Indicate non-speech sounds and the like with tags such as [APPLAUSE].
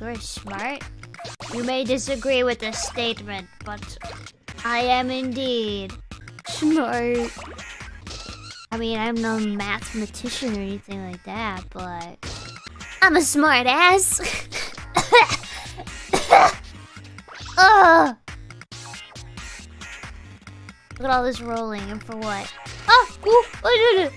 You're smart. You may disagree with this statement, but I am indeed smart. I mean, I'm no mathematician or anything like that, but I'm a smart ass. [COUGHS] Ugh. Look at all this rolling, and for what? Ah! ooh, oh, no, no.